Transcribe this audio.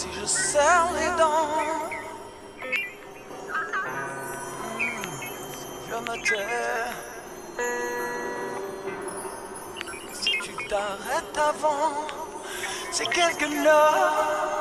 si je serre les dents. Je me tais. Si tu t'arrêtes avant, c'est quelque chose.